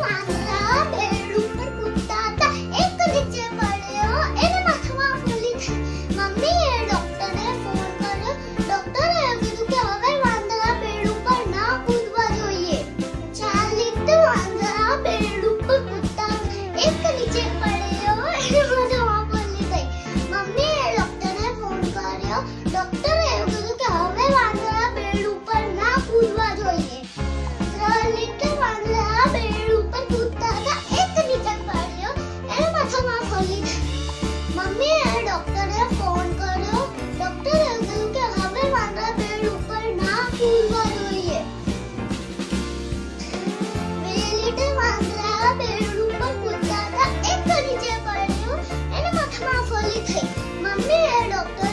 ładne. only thing. Mummy had